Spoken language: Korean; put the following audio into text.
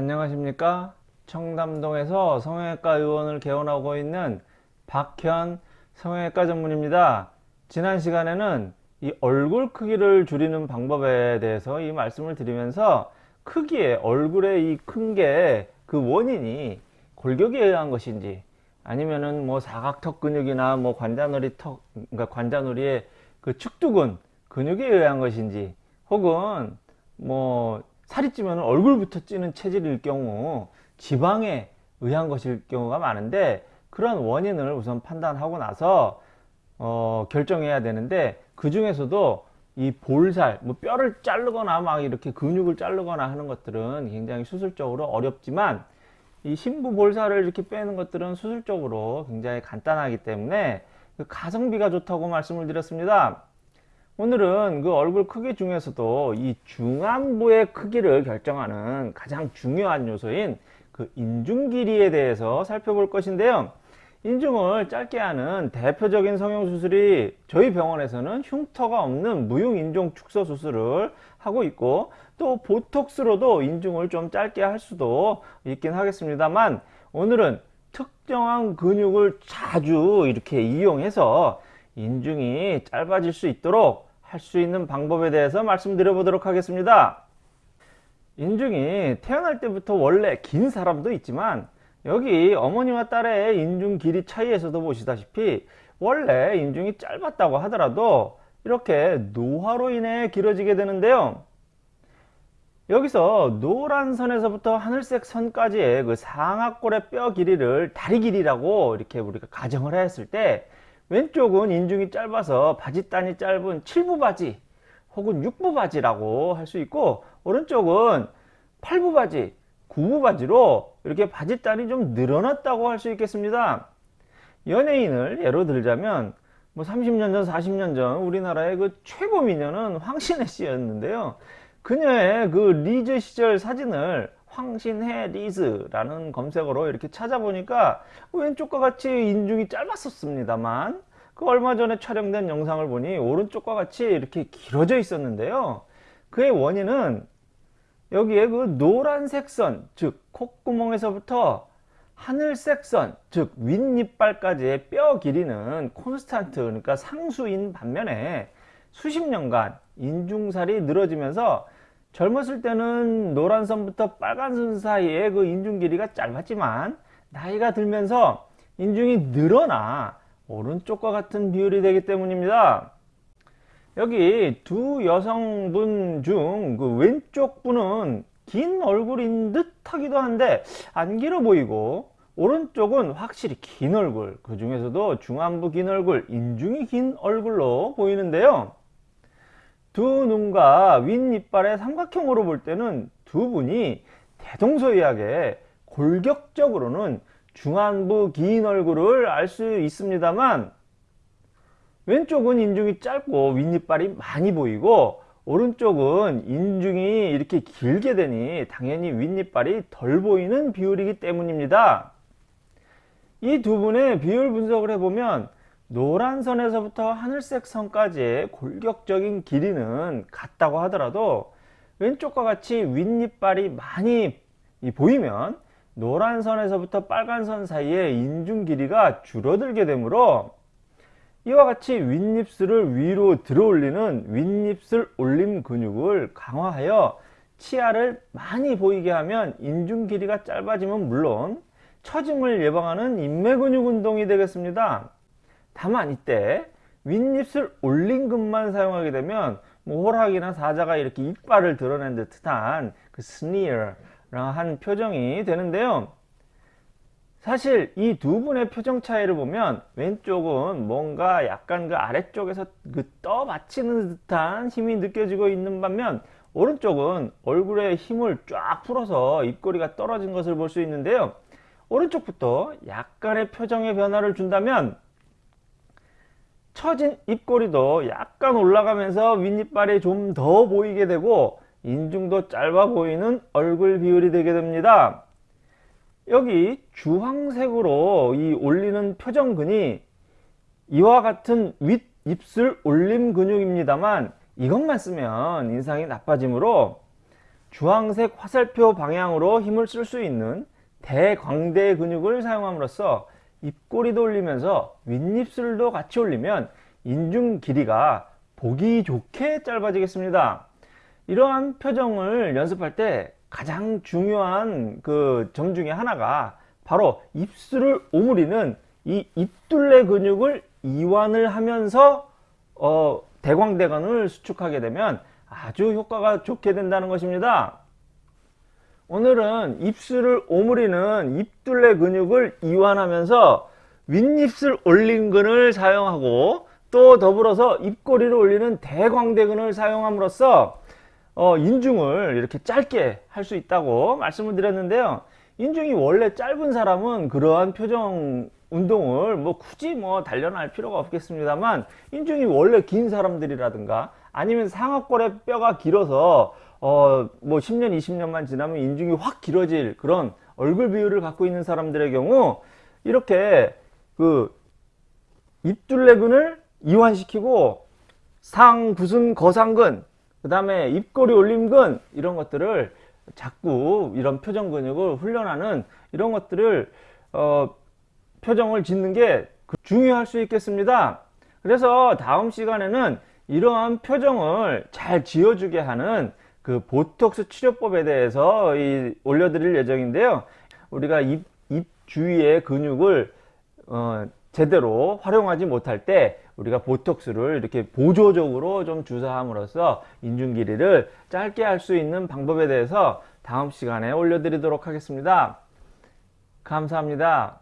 안녕하십니까? 청담동에서 성형외과 의원을 개원하고 있는 박현 성형외과 전문입니다. 지난 시간에는 이 얼굴 크기를 줄이는 방법에 대해서 이 말씀을 드리면서 크기에 얼굴의 이 큰 게 그 원인이 골격에 의한 것인지 아니면은 뭐 사각턱 근육이나 뭐 관자놀이 턱 그러니까 관자놀이의 그 축두근 근육에 의한 것인지 혹은 뭐 살이 찌면 얼굴부터 찌는 체질일 경우 지방에 의한 것일 경우가 많은데 그런 원인을 우선 판단하고 나서 어, 결정해야 되는데 그 중에서도 이 볼살, 뭐 뼈를 자르거나 막 이렇게 근육을 자르거나 하는 것들은 굉장히 수술적으로 어렵지만 이 심부 볼살을 이렇게 빼는 것들은 수술적으로 굉장히 간단하기 때문에 그 가성비가 좋다고 말씀을 드렸습니다. 오늘은 그 얼굴 크기 중에서도 이 중안부의 크기를 결정하는 가장 중요한 요소인 그 인중 길이에 대해서 살펴볼 것인데요. 인중을 짧게 하는 대표적인 성형수술이 저희 병원에서는 흉터가 없는 무흉인중 축소 수술을 하고 있고 또 보톡스로도 인중을 좀 짧게 할 수도 있긴 하겠습니다만 오늘은 특정한 근육을 자주 이렇게 이용해서 인중이 짧아질 수 있도록 할 수 있는 방법에 대해서 말씀드려 보도록 하겠습니다. 인중이 태어날 때부터 원래 긴 사람도 있지만 여기 어머니와 딸의 인중 길이 차이에서도 보시다시피 원래 인중이 짧았다고 하더라도 이렇게 노화로 인해 길어지게 되는데요. 여기서 노란 선에서부터 하늘색 선까지의 그 상악골의 뼈 길이를 다리 길이라고 이렇게 우리가 가정을 했을 때 왼쪽은 인중이 짧아서 바지단이 짧은 7부 바지 혹은 6부 바지라고 할 수 있고 오른쪽은 8부 바지 9부 바지로 이렇게 바지단이 좀 늘어났다고 할 수 있겠습니다. 연예인을 예로 들자면 뭐 30년 전 40년 전 우리나라의 그 최고 미녀는 황신혜 씨였는데요. 그녀의 그 리즈 시절 사진을 황신혜 리즈라는 검색어로 이렇게 찾아보니까 왼쪽과 같이 인중이 짧았었습니다만 그 얼마 전에 촬영된 영상을 보니 오른쪽과 같이 이렇게 길어져 있었는데요. 그의 원인은 여기에 그 노란색 선, 즉 콧구멍에서부터 하늘색 선, 즉 윗니빨까지의 뼈 길이는 constant, 그러니까 상수인 반면에 수십 년간 인중살이 늘어지면서 젊었을 때는 노란 선부터 빨간 선 사이에 그 인중 길이가 짧았지만 나이가 들면서 인중이 늘어나 오른쪽과 같은 비율이 되기 때문입니다. 여기 두 여성분 중 그 왼쪽 분은 긴 얼굴인 듯 하기도 한데 안 길어 보이고 오른쪽은 확실히 긴 얼굴 그 중에서도 중안부 긴 얼굴 인중이 긴 얼굴로 보이는데요 두 눈과 윗니빨의 삼각형으로 볼 때는 두 분이 대동소이하게 골격적으로는 중안부 긴 얼굴을 알 수 있습니다만 왼쪽은 인중이 짧고 윗니빨이 많이 보이고 오른쪽은 인중이 이렇게 길게 되니 당연히 윗니빨이 덜 보이는 비율이기 때문입니다. 이 두 분의 비율 분석을 해보면 노란 선에서부터 하늘색 선까지의 골격적인 길이는 같다고 하더라도 왼쪽과 같이 윗니빨이 많이 보이면 노란 선에서부터 빨간 선 사이에 인중 길이가 줄어들게 되므로 이와 같이 윗입술을 위로 들어 올리는 윗입술 올림 근육을 강화하여 치아를 많이 보이게 하면 인중 길이가 짧아지면 물론 처짐을 예방하는 인매 근육 운동이 되겠습니다. 다만 이때 윗입술 올림근만 사용하게 되면 뭐 호락이나 사자가 이렇게 이빨을 드러낸 듯한 그 스니어한 표정이 되는데요. 사실 이 두 분의 표정 차이를 보면 왼쪽은 뭔가 약간 그 아래쪽에서 그 떠받치는 듯한 힘이 느껴지고 있는 반면 오른쪽은 얼굴에 힘을 쫙 풀어서 입꼬리가 떨어진 것을 볼 수 있는데요. 오른쪽부터 약간의 표정의 변화를 준다면 처진 입꼬리도 약간 올라가면서 윗니빨이 좀 더 보이게 되고 인중도 짧아 보이는 얼굴 비율이 되게 됩니다. 여기 주황색으로 이 올리는 표정근이 이와 같은 윗입술 올림 근육입니다만 이것만 쓰면 인상이 나빠지므로 주황색 화살표 방향으로 힘을 쓸 수 있는 대광대 근육을 사용함으로써 입꼬리도 올리면서 윗입술도 같이 올리면 인중 길이가 보기 좋게 짧아지겠습니다. 이러한 표정을 연습할 때 가장 중요한 그 점 중에 하나가 바로 입술을 오므리는 이 입둘레 근육을 이완을 하면서 어, 대광대근을 수축하게 되면 아주 효과가 좋게 된다는 것입니다. 오늘은 입술을 오므리는 입둘레 근육을 이완하면서 윗입술 올림근을 사용하고 또 더불어서 입꼬리를 올리는 대광대근을 사용함으로써 어, 인중을 이렇게 짧게 할 수 있다고 말씀을 드렸는데요. 인중이 원래 짧은 사람은 그러한 표정 운동을 뭐 굳이 뭐 단련할 필요가 없겠습니다만 인중이 원래 긴 사람들이라든가 아니면 상악골의 뼈가 길어서 어 뭐 10년 20년만 지나면 인중이 확 길어질 그런 얼굴 비율을 갖고 있는 사람들의 경우 이렇게 그 입둘레근을 이완시키고 상부순 거상근 그 다음에 입꼬리 올림근 이런 것들을 자꾸 이런 표정 근육을 훈련하는 이런 것들을 어, 표정을 짓는 게 중요할 수 있겠습니다. 그래서 다음 시간에는 이러한 표정을 잘 지어주게 하는 그 보톡스 치료법에 대해서 이, 올려드릴 예정인데요. 우리가 입, 입 주위의 근육을 어, 제대로 활용하지 못할 때 우리가 보톡스를 이렇게 보조적으로 좀 주사함으로써 인중 길이를 짧게 할 수 있는 방법에 대해서 다음 시간에 올려드리도록 하겠습니다. 감사합니다.